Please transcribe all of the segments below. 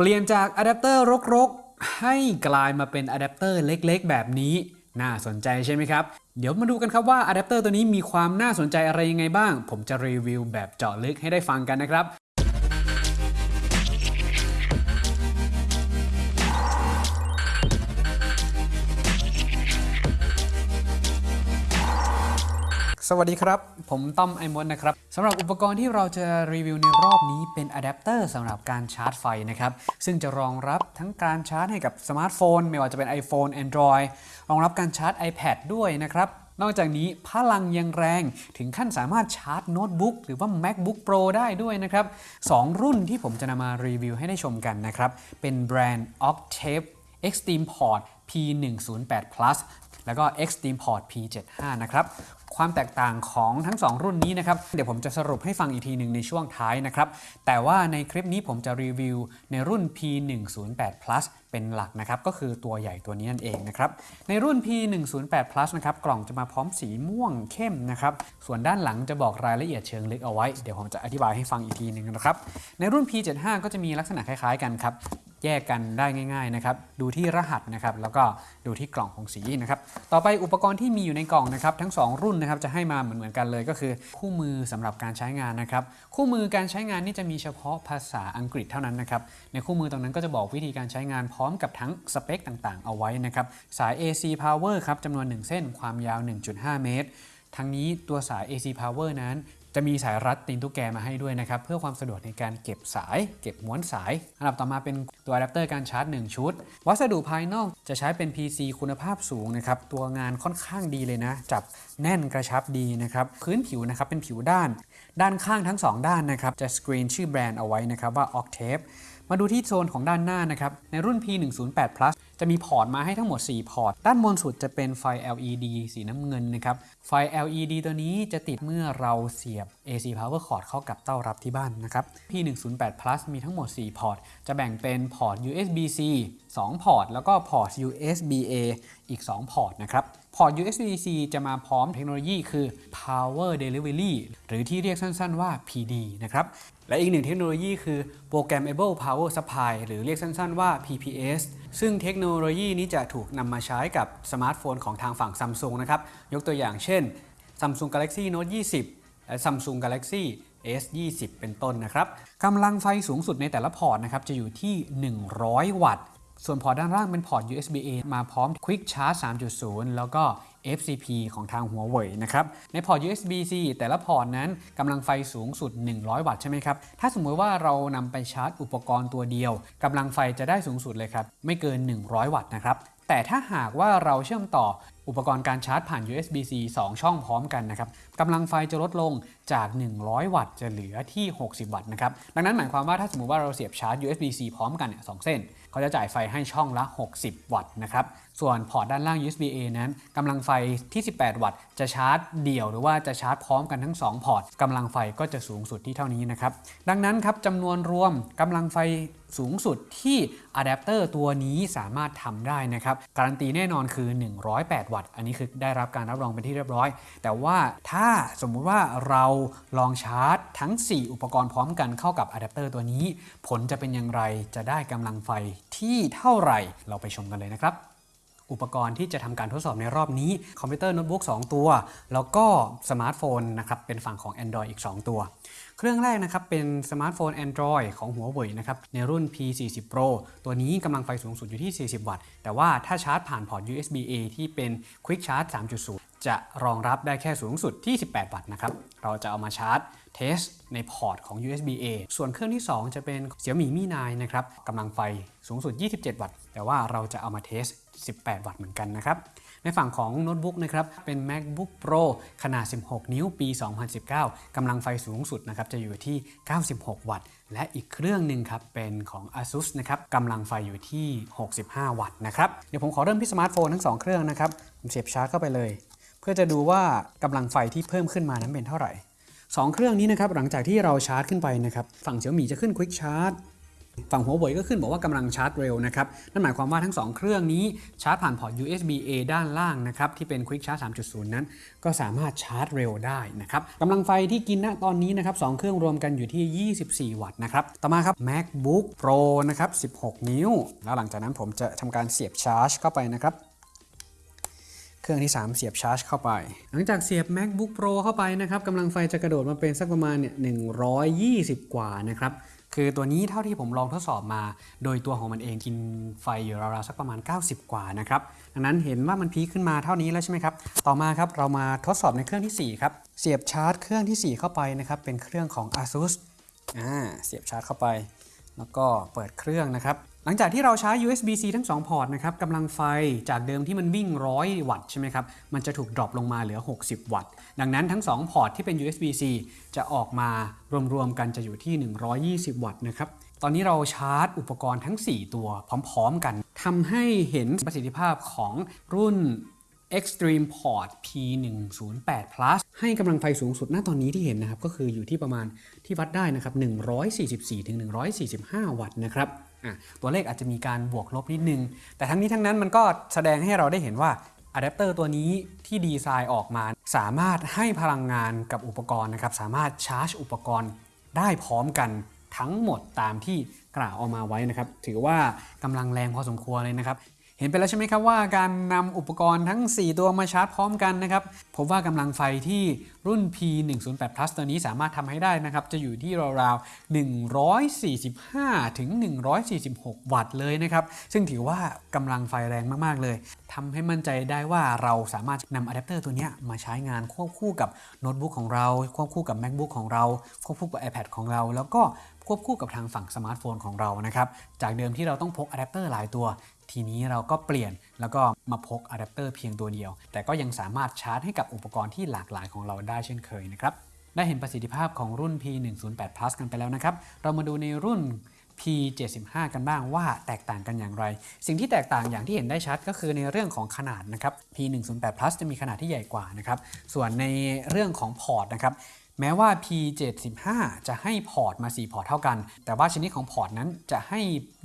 เปลี่ยนจากอะแดปเตอร์รกๆ ให้กลายมาเป็นอะแดปเตอร์เล็กๆ แบบนี้ น่าสนใจใช่ไหมครับ เดี๋ยวมาดูกันครับว่าอะแดปเตอร์ตัวนี้มีความน่าสนใจอะไรยังไงบ้าง ผมจะรีวิวแบบเจาะลึกให้ได้ฟังกันนะครับ สวัสดีครับ ผมต้อมไอมดนะครับสำหรับอุปกรณ์ที่เราจะรีวิวในรอบนี้เป็นอะแดปเตอร์สำหรับการชาร์จไฟนะครับ ซึ่งจะรองรับทั้งการชาร์จให้กับสมาร์ทโฟน ไม่ว่าจะเป็น iPhone Android รองรับการชาร์จ iPad ด้วยนะครับ นอกจากนี้พลังยังแรงถึงขั้นสามารถชาร์จโน้ตบุ๊กหรือว่า MacBook Pro ได้ด้วยนะครับสองรุ่นที่ผมจะนำมารีวิวให้ได้ชมกันนะครับ เป็นแบรนด์ Octave Extreme Port P108 Plus แล้วก็ Extreme Port P75 นะครับ ความแตกต่างของทั้ง 2 รุ่นนี้นะครับ เดี๋ยวผมจะสรุปให้ฟังอีกทีหนึ่งในช่วงท้ายนะครับ แต่ว่าในคลิปนี้ผมจะรีวิวในรุ่น P108 Plus เป็นหลักนะครับ ก็คือตัวใหญ่ตัวนี้นั่นเองนะครับ ในรุ่น P108 Plus นะครับ กล่องจะมาพร้อมสีม่วงเข้มนะครับ ส่วนด้านหลังจะบอกรายละเอียดเชิงลึกเอาไว้ เดี๋ยวผมจะอธิบายให้ฟังอีกทีหนึ่งนะครับ ในรุ่น P75 ก็จะมีลักษณะคล้ายๆกันครับ แยกกันได้ง่ายๆนะครับ ดูที่รหัสนะครับ แล้วก็ดูที่กล่องของสีนะครับ ต่อไปอุปกรณ์ที่มีอยู่ในกล่องนะครับ ทั้ง 2 รุ่นนะครับจะให้มาเหมือนๆกันเลยก็คือ คู่มือสำหรับการใช้งานนะครับ คู่มือการใช้งานนี่จะมีเฉพาะภาษาอังกฤษเท่านั้นนะครับ ในคู่มือตรงนั้นก็จะบอกวิธีการใช้งานพร้อมกับทั้งสเปคต่างๆ เอาไว้นะครับ สาย AC power ครับจำนวน 1 เส้น ความยาว 1.5 เมตร ทั้งนี้ตัวสาย AC power นั้น จะมีสายรัดตีนตุ๊กแกมาให้ด้วยนะครับ เพื่อความสะดวกในการเก็บสาย เก็บม้วนสาย อันดับต่อมาเป็นตัวอะแดปเตอร์การชาร์จ 1 ชุด วัสดุภายนอกจะใช้เป็น PC คุณภาพสูงนะครับ ตัวงานค่อนข้างดีเลยนะ จับแน่นกระชับดีนะครับ พื้นผิวนะครับเป็นผิวด้าน ด้านข้างทั้ง 2 ด้านนะครับ จะสกรีนชื่อแบรนด์เอาไว้นะครับว่า Octave มาดูที่โซนของด้านหน้านะครับ ในรุ่น P108 Plus จะมีพอร์ตมาให้ทั้งหมด 4 พอร์ต ด้านบนสุดจะเป็นไฟ LED สีน้ำเงินนะครับ ไฟ LED ตัวนี้จะติดเมื่อเราเสียบ AC power cord เข้ากับเต้ารับที่บ้านนะครับ P108 Plus มีทั้งหมด 4 พอร์ต จะแบ่งเป็นพอร์ต USB-C 2 พอร์ต แล้วก็พอร์ต USB-A อีก 2 พอร์ตนะครับ พอร์ต USB-C จะมาพร้อมเทคโนโลยีคือ Power Delivery หรือที่เรียกสั้นๆว่า PD นะครับ และอีกหนึ่งเทคโนโลยีคือ Programmable Power Supply หรือเรียกสั้นๆว่า PPS ซึ่งเทคโนโลยีนี้จะถูกนำมาใช้กับสมาร์ทโฟนของทางฝั่ง Samsung นะครับ ยกตัวอย่างเช่น Samsung Galaxy Note 20 และ Samsung Galaxy S20 เป็นต้นนะครับกำลังไฟสูงสุดในแต่ละพอร์ตนะครับจะอยู่ที่ 100 วัตต์ ส่วนพอร์ตด้านล่างเป็นพอร์ต USB-A มาพร้อม Quick Charge 3.0 แล้วก็ FCP ของทางหัวเว่ยนะครับ ในพอร์ต USB-C แต่ละพอร์ตนั้นกำลังไฟสูงสุด 100 วัตต์ใช่ไหมครับ ถ้าสมมติว่าเรานำไปชาร์จอุปกรณ์ตัวเดียวกำลังไฟจะได้สูงสุดเลยครับ ไม่เกิน 100 วัตต์นะครับ แต่ถ้าหากว่าเราเชื่อมต่อ อุปกรณ์การชาร์จผ่าน USB-C 2 ช่องพร้อมกันนะครับกำลังไฟจะลดลงจาก 100 วัตต์จะเหลือที่ 60 วัตต์นะครับ ดังนั้นหมายความว่าถ้าสมมติว่าเราเสียบชาร์จ USB-C พร้อมกันเนี่ยสองเส้นเขาจะจ่ายไฟให้ช่องละ 60 วัตต์นะครับ ส่วนพอร์ตด้านล่าง USB-A นั้นกำลังไฟที่ 18 วัตต์ จะชาร์จเดี่ยวหรือว่าจะชาร์จพร้อมกันทั้ง 2 พอร์ตกำลังไฟก็จะสูงสุดที่เท่านี้นะครับ ดังนั้นครับจำนวนรวมกำลังไฟสูงสุดที่อะแดปเตอร์ตัวนี้สามารถทำได้นะครับ การันตีแน่นอนคือ 108 วัตต์ อันนี้คือได้รับการรับรองเป็นที่เรียบร้อย แต่ว่าถ้าสมมุติว่าเราลองชาร์จทั้ง 4 อุปกรณ์พร้อมกันเข้ากับอะแดปเตอร์ตัวนี้ ผลจะเป็นอย่างไรจะได้กำลังไฟที่เท่าไหร่เราไปชมกันเลยนะครับ อุปกรณ์ที่จะทำการทดสอบในรอบนี้ คอมพิวเตอร์โน้ตบุ๊ก2ตัว แล้วก็สมาร์ทโฟนนะครับเป็นฝั่งของ Android อีก 2 ตัว เครื่องแรกนะครับเป็นสมาร์ทโฟน Android ของหัวเว่ยนะครับในรุ่น P40 Pro ตัวนี้กำลังไฟสูงสุดอยู่ที่ 40 วัตต์ แต่ว่าถ้าชาร์จผ่านพอร์ต USB-A ที่เป็น Quick Charge 3.0 จะรองรับได้แค่สูงสุดที่ 18 วัตต์นะครับ เราจะเอามาชาร์จ test ในพอร์ตของ USB-A ส่วนเครื่องที่ 2 จะเป็น Xiaomi Mi 9 นะครับกำลังไฟสูงสุด 27 วัตต์ แต่ว่าเราจะเอามา test 18 วัตต์เหมือนกันนะครับ ในฝั่งของโน้ตบุ๊กนะครับ เป็น MacBook Pro ขนาด 16 นิ้วปี 2019 กำลังไฟสูงสุดนะครับ จะอยู่ที่ 96 วัตต์ และอีกเครื่องหนึ่งครับ เป็นของ ASUS นะครับกำลังไฟอยู่ที่ 65 วัตต์นะครับ เดี๋ยวผมขอเริ่มที่สมาร์ทโฟนทั้ง 2 เครื่องนะครับ ผมเสียบชาร์จเข้าไปเลย เพื่อจะดูว่ากำลังไฟที่เพิ่มขึ้นมานั้นเป็นเท่าไหร่ 2 เครื่องนี้นะครับหลังจากที่เราชาร์จขึ้นไปนะครับฝั่ง Xiaomi จะขึ้น Quick Charge ฝั่งหัวเว่ยก็ขึ้นบอกว่ากำลังชาร์จเร็วนะครับ นั่นหมายความว่าทั้ง 2 เครื่องนี้ชาร์จผ่านพอร์ต USB A ด้านล่างนะครับ ที่เป็น Quick Charge 3.0 นั้น ก็สามารถชาร์จเร็วได้นะครับกำลังไฟที่กินณตอนนี้นะครับสองเครื่องรวมกันอยู่ที่ 24 วัตต์นะครับ ต่อมาครับ MacBook Pro นะครับ 16 นิ้ว แล้วหลังจากนั้นผมจะทำการเสียบชาร์จเข้าไปนะครับ เครื่องที่ 3 เสียบชาร์จเข้าไป หลังจากเสียบ MacBook Pro เข้าไปนะครับกำลังไฟจะกระโดดมาเป็นสักประมาณเนี่ย120 กว่านะครับคือตัวนี้เท่าที่ผมลองทดสอบมา โดยตัวของมันเองกินไฟอยู่ราวๆสักประมาณ 90 กว่านะครับดังนั้นเห็นว่ามัน peak ขึ้นมาเท่านี้แล้วใช่ไหมครับ ต่อมาครับเรามาทดสอบในเครื่องที่ 4 ครับ เสียบชาร์จเครื่องที่ 4 เข้าไปนะครับเป็นเครื่องของ ASUS อ่าเสียบชาร์จเข้าไป แล้วก็เปิดเครื่องนะครับ ลังจากที่เราใช้ USB-C ทั้ง 2 พอร์ตนะครับกำลังไฟจากเดิมที่มันวิ่ง 100 วัตต์ใช่ไหมครับ มันจะถูก drop ลงมาเหลือ 60 วัตต์ ดังนั้นทั้ง 2 พอร์ตที่เป็น USB-C จะออกมารวมๆกันจะอยู่ที่ 120 วัตต์นะครับ ตอนนี้เราชาร์จอุปกรณ์ทั้ง 4 ตัวพร้อมๆกัน ทำให้เห็นประสิทธิภาพของรุ่น Extreme Port P108 Plus ให้กำลังไฟสูงสุดณตอนนี้ที่เห็นนะครับ ก็คืออยู่ที่ประมาณที่วัดได้นะครับ 144ถึง145 วัตต์นะครับ ตัวเลขอาจจะมีการบวกลบนิดนึง แต่ทั้งนี้ทั้งนั้นมันก็แสดงให้เราได้เห็นว่าอะแดปเตอร์ตัวนี้ที่ดีไซน์ออกมา สามารถให้พลังงานกับอุปกรณ์นะครับ สามารถชาร์จอุปกรณ์ได้พร้อมกันทั้งหมดตามที่กล่าวออกมาไว้นะครับ ถือว่ากำลังแรงพอสมควรเลยนะครับ เห็นไปแล้วใช่ไหมครับว่าการนำอุปกรณ์ทั้ง 4 ตัวมาชาร์จพร้อมกันนะครับพบว่ากำลังไฟที่รุ่น P108 Plus ตัวนี้สามารถทำให้ได้นะครับ จะอยู่ที่ราวๆ 145 ถึง 146 วัตต์เลยนะครับ ซึ่งถือว่ากำลังไฟแรงมาก ๆ เลย ทำให้มั่นใจได้ว่าเราสามารถนำอะแดปเตอร์ตัวนี้มาใช้งานควบคู่กับโน้ตบุ๊กของเรา ควบคู่กับ MacBook ของเรา ควบคู่กับ iPad ของเรา แล้วก็ควบคู่กับทางฝั่งสมาร์ทโฟนของเรานะครับ จากเดิมที่เราต้องพกอะแดปเตอร์หลายตัว ทีนี้เราก็เปลี่ยนแล้วก็มาพกอะแดปเตอร์เพียงตัวเดียว แต่ก็ยังสามารถชาร์จให้กับอุปกรณ์ที่หลากหลายของเราได้เช่นเคยนะครับ ได้เห็นประสิทธิภาพของรุ่น P108 Plus กันไปแล้วนะครับ เรามาดูในรุ่น P75 กันบ้างว่าแตกต่างกันอย่างไร สิ่งที่แตกต่างอย่างที่เห็นได้ชัดก็คือในเรื่องของขนาดนะครับ P108 Plus จะมีขนาดที่ใหญ่กว่านะครับส่วนในเรื่องของพอร์ตนะครับแม้ว่า P75 จะให้พอร์ตมา 4 พอร์ตเท่ากัน แต่ว่าชนิดของพอร์ตนั้นจะให้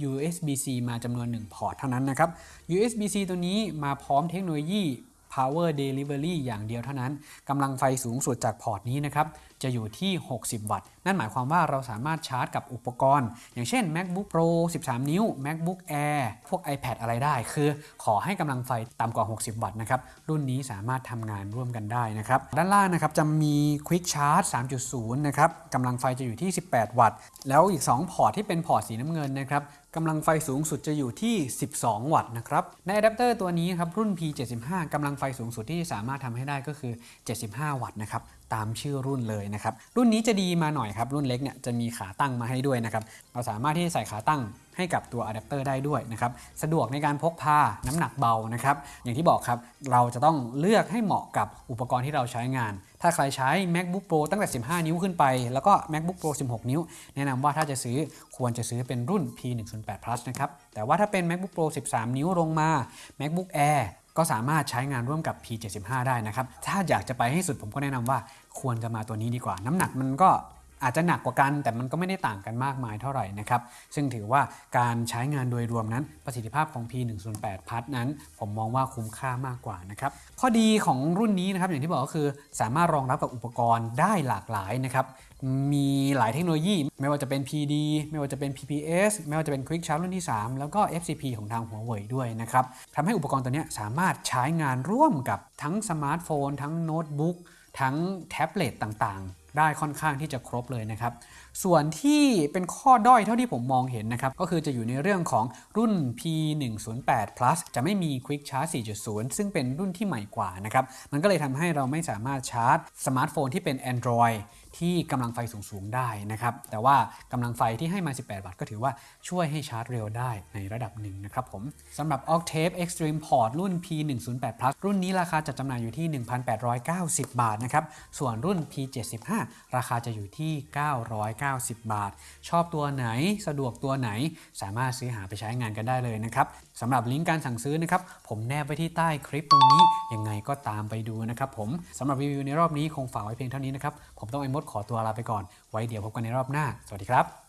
USB-C มาจำนวน 1 พอร์ตเท่านั้นนะครับ USB-C ตัวนี้มาพร้อมเทคโนโลยี Power Delivery อย่างเดียวเท่านั้นกำลังไฟสูงสุดจากพอร์ตนี้นะครับจะอยู่ที่ 60 วัตต์ นั่นหมายความว่าเราสามารถชาร์จกับอุปกรณ์ อย่างเช่น MacBook Pro 13 นิ้ว MacBook Air พวก iPad อะไรได้ คือขอให้กำลังไฟต่ำกว่า 60 วัตต์นะครับรุ่นนี้สามารถทำงานร่วมกันได้นะครับด้านล่างนะครับจะมี Quick Charge 3.0 นะครับกำลังไฟจะอยู่ที่ 18 วัตต์ แล้วอีก 2 พอร์ตที่เป็นพอร์ตสีน้ำเงินนะครับ กำลังไฟสูงสุดจะอยู่ที่ 12 วัตต์นะครับ ในอะแดปเตอร์ตัวนี้ครับรุ่น P75 กำลังไฟสูงสุดที่สามารถทำให้ได้ก็คือ 75 วัตต์นะครับตามชื่อรุ่นเลยนะครับ รุ่นนี้จะดีมาหน่อยครับ รุ่นเล็กเนี่ยจะมีขาตั้งมาให้ด้วยนะครับ เราสามารถที่จะใส่ขาตั้งให้กับตัวอะแดปเตอร์ได้ด้วยนะครับ สะดวกในการพกพา น้ำหนักเบานะครับ อย่างที่บอกครับ เราจะต้องเลือกให้เหมาะกับอุปกรณ์ที่เราใช้งาน ถ้าใครใช้ MacBook Pro ตั้งแต่ 15 นิ้วขึ้นไป แล้วก็ MacBook Pro 16 นิ้ว แนะนำว่าถ้าจะซื้อควรจะซื้อเป็นรุ่น P108 Plus นะครับ แต่ว่าถ้าเป็น MacBook Pro 13 นิ้วลงมา MacBook Air ก็สามารถใช้งานร่วมกับ P75 ได้นะครับ ถ้าอยากจะไปให้สุดผมก็แนะนำว่าควรจะมาตัวนี้ดีกว่า น้ำหนักมันก็ อาจจะหนักกว่ากัน แต่มันก็ไม่ได้ต่างกันมากมายเท่าไหร่นะครับ ซึ่งถือว่าการใช้งานโดยรวมนั้นประสิทธิภาพของ P108 พัทนั้น ผมมองว่าคุ้มค่ามากกว่านะครับ ข้อดีของรุ่นนี้นะครับอย่างที่บอกก็คือสามารถรองรับกับอุปกรณ์ได้หลากหลายนะครับมีหลายเทคโนโลยี ไม่ว่าจะเป็น PD ไม่ว่าจะเป็น PPS ไม่ว่าจะเป็น Quick Charge รุ่นที่ 3 แล้วก็ FCP ของทางหัวเว่ยด้วยนะครับทำให้อุปกรณ์ตัวนี้สามารถใช้งานร่วมกับทั้งสมาร์ทโฟน ทั้งโน้ตบุ๊กทั้งแท็บเล็ตต่างๆ ได้ค่อนข้างที่จะครบเลยนะครับส่วนที่เป็นข้อด้อยเท่าที่ผมมองเห็นนะครับ ก็คือจะอยู่ในเรื่องของรุ่น P108 Plus จะไม่มี Quick Charge 4.0 ซึ่งเป็นรุ่นที่ใหม่กว่านะครับ มันก็เลยทำให้เราไม่สามารถชาร์จสมาร์ทโฟนที่เป็น Android ที่กำลังไฟสูง ๆ ได้นะครับ แต่ว่ากำลังไฟที่ให้มา 18 วัตต์ก็ถือว่าช่วยให้ชาร์จเร็วได้ในระดับหนึ่งนะครับผมสำหรับ Octave Extreme Port รุ่น P108 Plus รุ่นนี้ราคาจัดจำหน่ายอยู่ที่ 1,890 บาทนะครับ ส่วนรุ่น P75 ราคาจะอยู่ที่ 990บาท ชอบตัวไหนสะดวกตัวไหน สามารถซื้อหาไปใช้งานกันได้เลยนะครับสำหรับลิงก์การสั่งซื้อนะครับผมแนบไว้ที่ใต้คลิปตรงนี้ยังไงก็ตามไปดูนะครับผมสำหรับรีวิวในรอบนี้คงฝากไว้เพียงเท่านี้นะครับผมต้องไอ้มดขอตัวลาไปก่อน ไว้เดี๋ยวพบกันในรอบหน้า สวัสดีครับ